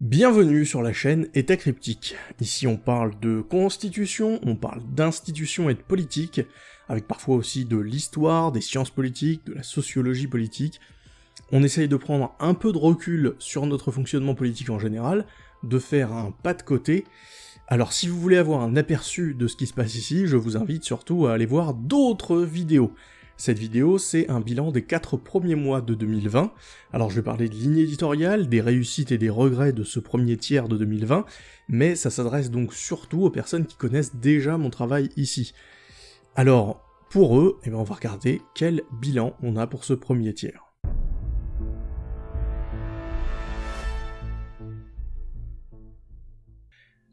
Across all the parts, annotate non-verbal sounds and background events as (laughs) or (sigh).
Bienvenue sur la chaîne État Cryptique. Ici on parle de constitution, on parle d'institutions et de politique, avec parfois aussi de l'histoire, des sciences politiques, de la sociologie politique. On essaye de prendre un peu de recul sur notre fonctionnement politique en général, de faire un pas de côté. Alors si vous voulez avoir un aperçu de ce qui se passe ici, je vous invite surtout à aller voir d'autres vidéos. Cette vidéo, c'est un bilan des 4 premiers mois de 2020. Alors je vais parler de ligne éditoriale, des réussites et des regrets de ce premier tiers de 2020, mais ça s'adresse donc surtout aux personnes qui connaissent déjà mon travail ici. Alors, pour eux, eh ben, on va regarder quel bilan on a pour ce premier tiers.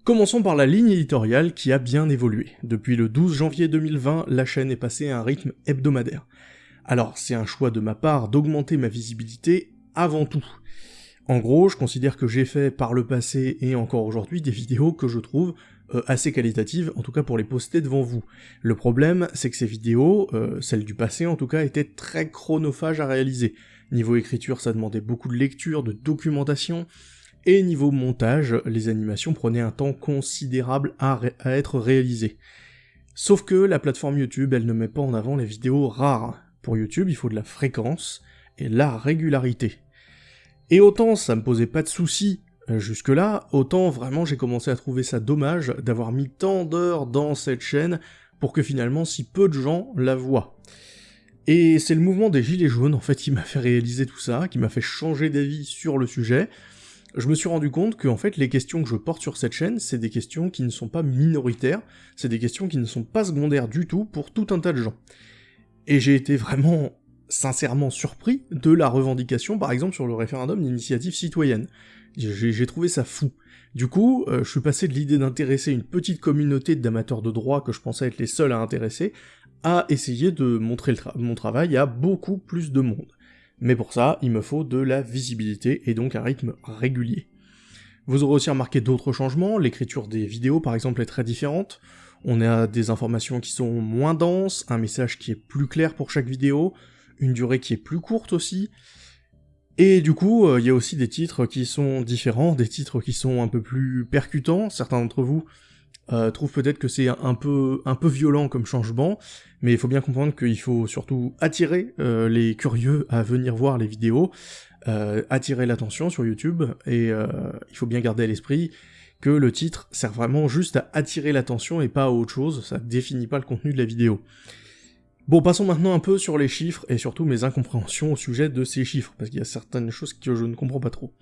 Commençons par la ligne éditoriale qui a bien évolué. Depuis le 12 janvier 2020, la chaîne est passée à un rythme hebdomadaire. Alors, c'est un choix de ma part d'augmenter ma visibilité avant tout. En gros, je considère que j'ai fait par le passé et encore aujourd'hui des vidéos que je trouve euh, assez qualitatives, en tout cas pour les poster devant vous. Le problème, c'est que ces vidéos, euh, celles du passé en tout cas, étaient très chronophages à réaliser. Niveau écriture, ça demandait beaucoup de lecture, de documentation, et niveau montage, les animations prenaient un temps considérable à, être réalisées. Sauf que la plateforme YouTube, elle ne met pas en avant les vidéos rares. Pour YouTube, il faut de la fréquence et la régularité. Et autant ça me posait pas de soucis euh, jusque-là, autant vraiment j'ai commencé à trouver ça dommage d'avoir mis tant d'heures dans cette chaîne pour que finalement si peu de gens la voient. Et c'est le mouvement des gilets jaunes en fait qui m'a fait réaliser tout ça, qui m'a fait changer d'avis sur le sujet, je me suis rendu compte que en fait les questions que je porte sur cette chaîne, c'est des questions qui ne sont pas minoritaires, c'est des questions qui ne sont pas secondaires du tout pour tout un tas de gens. Et j'ai été vraiment sincèrement surpris de la revendication par exemple sur le référendum d'initiative citoyenne. J'ai trouvé ça fou. Du coup, euh, je suis passé de l'idée d'intéresser une petite communauté d'amateurs de droit que je pensais être les seuls à intéresser, à essayer de montrer mon travail à beaucoup plus de monde mais pour ça, il me faut de la visibilité et donc un rythme régulier. Vous aurez aussi remarqué d'autres changements, l'écriture des vidéos par exemple est très différente, on a des informations qui sont moins denses, un message qui est plus clair pour chaque vidéo, une durée qui est plus courte aussi, et du coup, euh, il y a aussi des titres qui sont différents, des titres qui sont un peu plus percutants, certains d'entre vous euh, trouve peut-être que c'est un peu, un peu violent comme changement, mais il faut bien comprendre qu'il faut surtout attirer euh, les curieux à venir voir les vidéos, euh, attirer l'attention sur YouTube, et il faut bien garder à l'esprit que le titre sert vraiment juste à attirer l'attention et pas à autre chose, ça définit pas le contenu de la vidéo. Bon, passons maintenant un peu sur les chiffres, et surtout mes incompréhensions au sujet de ces chiffres, parce qu'il y a certaines choses que je ne comprends pas trop.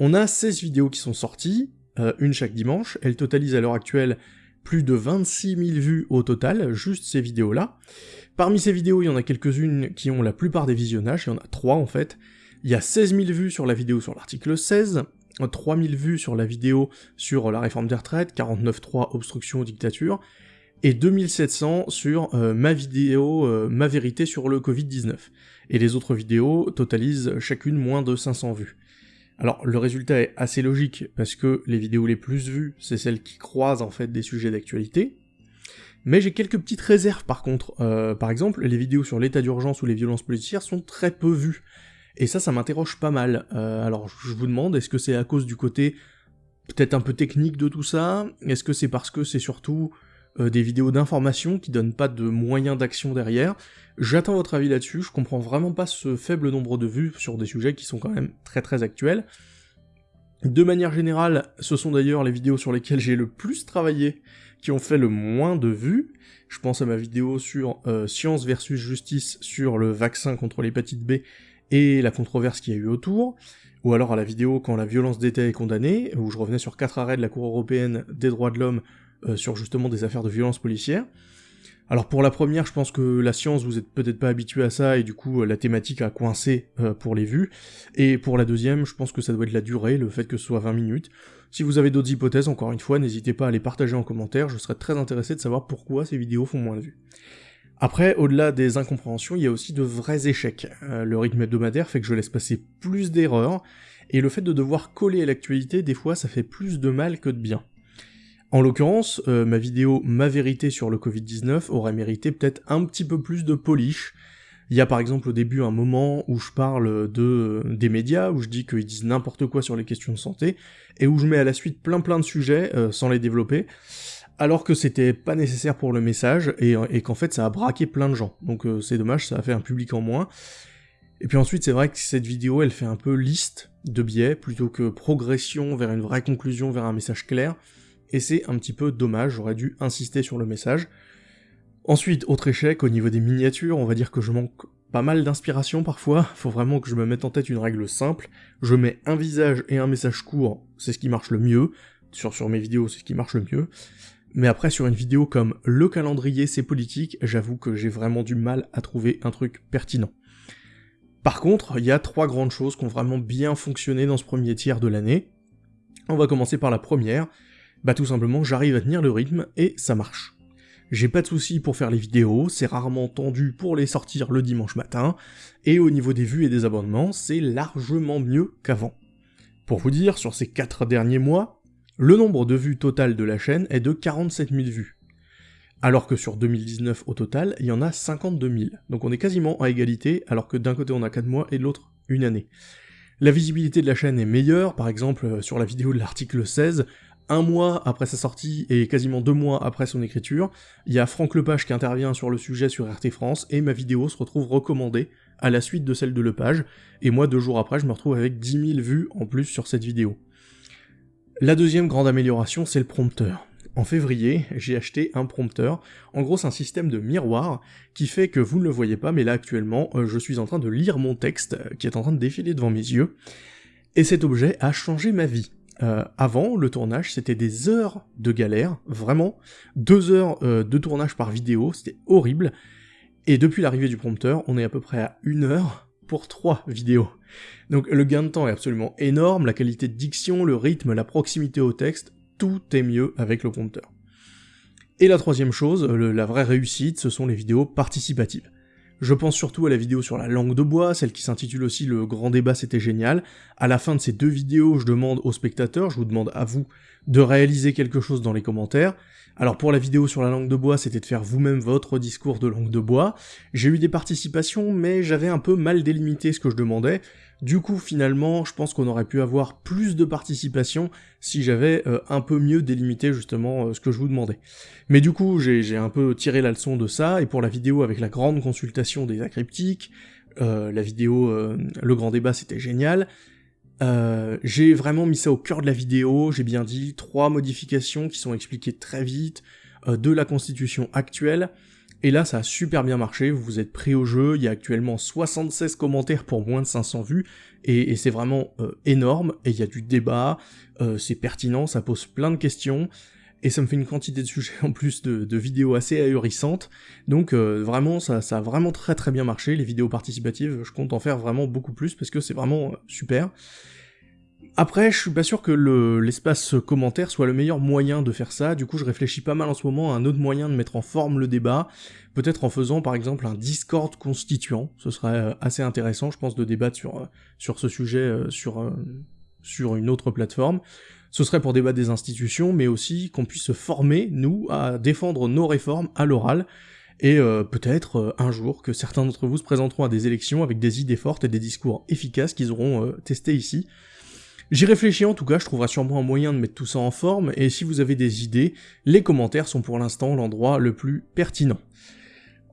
On a 16 vidéos qui sont sorties, euh, une chaque dimanche. Elle totalise à l'heure actuelle plus de 26 000 vues au total, juste ces vidéos-là. Parmi ces vidéos, il y en a quelques-unes qui ont la plupart des visionnages, il y en a trois en fait. Il y a 16 000 vues sur la vidéo sur l'article 16, 3 000 vues sur la vidéo sur la réforme des retraites, 49.3 obstruction aux dictatures, et 2700 sur euh, ma vidéo, euh, ma vérité sur le Covid-19. Et les autres vidéos totalisent chacune moins de 500 vues. Alors le résultat est assez logique, parce que les vidéos les plus vues, c'est celles qui croisent en fait des sujets d'actualité, mais j'ai quelques petites réserves par contre. Euh, par exemple, les vidéos sur l'état d'urgence ou les violences policières sont très peu vues, et ça, ça m'interroge pas mal. Euh, alors je vous demande, est-ce que c'est à cause du côté peut-être un peu technique de tout ça? Est-ce que c'est parce que c'est surtout euh, des vidéos d'information qui donnent pas de moyens d'action derrière. J'attends votre avis là-dessus, je comprends vraiment pas ce faible nombre de vues sur des sujets qui sont quand même très très actuels. De manière générale, ce sont d'ailleurs les vidéos sur lesquelles j'ai le plus travaillé qui ont fait le moins de vues. Je pense à ma vidéo sur euh, science versus justice sur le vaccin contre l'hépatite B et la controverse qu'il y a eu autour, ou alors à la vidéo quand la violence d'État est condamnée, où je revenais sur quatre arrêts de la Cour européenne des droits de l'homme euh, sur justement des affaires de violence policière. Alors pour la première, je pense que la science, vous êtes peut-être pas habitué à ça, et du coup euh, la thématique a coincé euh, pour les vues. Et pour la deuxième, je pense que ça doit être la durée, le fait que ce soit 20 minutes. Si vous avez d'autres hypothèses, encore une fois, n'hésitez pas à les partager en commentaire, je serais très intéressé de savoir pourquoi ces vidéos font moins de vues. Après, au-delà des incompréhensions, il y a aussi de vrais échecs. le rythme hebdomadaire fait que je laisse passer plus d'erreurs, et le fait de devoir coller à l'actualité, des fois, ça fait plus de mal que de bien. En l'occurrence, euh, ma vidéo Ma vérité sur le Covid-19 aurait mérité peut-être un petit peu plus de polish. Il y a par exemple au début un moment où je parle de des médias, où je dis qu'ils disent n'importe quoi sur les questions de santé, et où je mets à la suite plein plein de sujets sans les développer, alors que c'était pas nécessaire pour le message, et, qu'en fait ça a braqué plein de gens. Donc c'est dommage, ça a fait un public en moins. Et puis ensuite, c'est vrai que cette vidéo, elle fait un peu liste de biais, plutôt que progression vers une vraie conclusion, vers un message clair, et c'est un petit peu dommage, j'aurais dû insister sur le message. Ensuite, autre échec, au niveau des miniatures, on va dire que je manque pas mal d'inspiration parfois, (laughs) faut vraiment que je me mette en tête une règle simple, je mets un visage et un message court, c'est ce qui marche le mieux, sur, sur mes vidéos c'est ce qui marche le mieux, mais après sur une vidéo comme le calendrier c'est politique, j'avoue que j'ai vraiment du mal à trouver un truc pertinent. Par contre, il y a trois grandes choses qui ont vraiment bien fonctionné dans ce premier tiers de l'année. On va commencer par la première, bah tout simplement j'arrive à tenir le rythme et ça marche. J'ai pas de soucis pour faire les vidéos, c'est rarement tendu pour les sortir le dimanche matin, et au niveau des vues et des abonnements, c'est largement mieux qu'avant. Pour vous dire, sur ces 4 derniers mois, le nombre de vues total de la chaîne est de 47 000 vues alors que sur 2019 au total, il y en a 52 000. Donc on est quasiment à égalité, alors que d'un côté on a 4 mois et de l'autre une année. La visibilité de la chaîne est meilleure, par exemple euh, sur la vidéo de l'article 16, un mois après sa sortie et quasiment deux mois après son écriture, il y a Franck Lepage qui intervient sur le sujet sur RT France, et ma vidéo se retrouve recommandée à la suite de celle de Lepage, et moi deux jours après je me retrouve avec 10 000 vues en plus sur cette vidéo. La deuxième grande amélioration, c'est le prompteur en février, j'ai acheté un prompteur. En gros, c'est un système de miroir qui fait que vous ne le voyez pas, mais là actuellement, euh, je suis en train de lire mon texte euh, qui est en train de défiler devant mes yeux. Et cet objet a changé ma vie. Euh, avant, le tournage, c'était des heures de galère, vraiment. Deux heures de tournage par vidéo, c'était horrible. Et depuis l'arrivée du prompteur, on est à peu près à une heure pour trois vidéos. Donc le gain de temps est absolument énorme, la qualité de diction, le rythme, la proximité au texte, tout est mieux avec le prompteur. Et la troisième chose, la vraie réussite, ce sont les vidéos participatives. Je pense surtout à la vidéo sur la langue de bois, celle qui s'intitule aussi Le grand débat c'était génial. À la fin de ces deux vidéos, je demande aux spectateurs, je vous demande à vous, de réaliser quelque chose dans les commentaires. Alors pour la vidéo sur la langue de bois, c'était de faire vous-même votre discours de langue de bois. J'ai eu des participations, mais j'avais un peu mal délimité ce que je demandais. Du coup, finalement, je pense qu'on aurait pu avoir plus de participation si j'avais euh, un peu mieux délimité justement euh, ce que je vous demandais. Mais du coup, j'ai un peu tiré la leçon de ça, et pour la vidéo avec la grande consultation des acryptiques, euh, la vidéo Le Grand Débat, c'était génial, j'ai vraiment mis ça au cœur de la vidéo, j'ai bien dit, trois modifications qui sont expliquées très vite, de la constitution actuelle, et là, ça a super bien marché, vous vous êtes pris au jeu, il y a actuellement 76 commentaires pour moins de 500 vues, et, c'est vraiment euh, énorme, et il y a du débat, euh, c'est pertinent, ça pose plein de questions, et ça me fait une quantité de sujets en plus de, vidéos assez ahurissantes, donc euh, vraiment, ça, a vraiment très très bien marché, les vidéos participatives, je compte en faire vraiment beaucoup plus, parce que c'est vraiment super. Après, je suis pas sûr que l'espace commentaire soit le meilleur moyen de faire ça, du coup je réfléchis pas mal en ce moment à un autre moyen de mettre en forme le débat, peut-être en faisant par exemple un Discord constituant, ce serait euh, assez intéressant je pense de débattre sur, euh, sur ce sujet euh, sur, sur une autre plateforme. Ce serait pour débattre des institutions, mais aussi qu'on puisse se former, nous, à défendre nos réformes à l'oral, et peut-être un jour que certains d'entre vous se présenteront à des élections avec des idées fortes et des discours efficaces qu'ils auront testés ici. J'y réfléchis en tout cas, je trouverai sûrement un moyen de mettre tout ça en forme, et si vous avez des idées, les commentaires sont pour l'instant l'endroit le plus pertinent.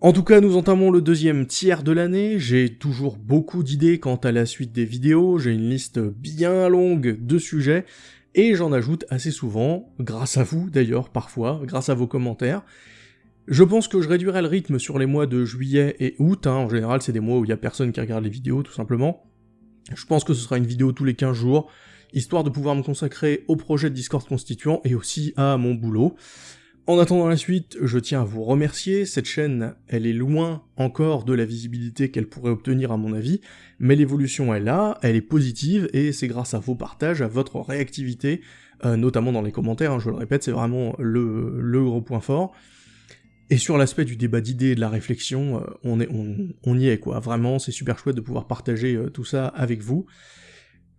En tout cas, nous entamons le deuxième tiers de l'année, j'ai toujours beaucoup d'idées quant à la suite des vidéos, j'ai une liste bien longue de sujets, et j'en ajoute assez souvent, grâce à vous d'ailleurs parfois, grâce à vos commentaires. Je pense que je réduirai le rythme sur les mois de juillet et août, hein. en général c'est des mois où il y a personne qui regarde les vidéos tout simplement, je pense que ce sera une vidéo tous les 15 jours, histoire de pouvoir me consacrer au projet de Discord constituant et aussi à mon boulot. En attendant la suite, je tiens à vous remercier, cette chaîne, elle est loin encore de la visibilité qu'elle pourrait obtenir à mon avis, mais l'évolution est là, elle est positive, et c'est grâce à vos partages, à votre réactivité, euh, notamment dans les commentaires, hein, je le répète, c'est vraiment le, gros point fort, et sur l'aspect du débat d'idées et de la réflexion, euh, on, y est quoi, vraiment c'est super chouette de pouvoir partager euh, tout ça avec vous.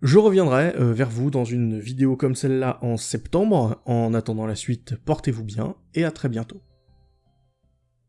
Je reviendrai euh, vers vous dans une vidéo comme celle-là en septembre, en attendant la suite, portez-vous bien, et à très bientôt.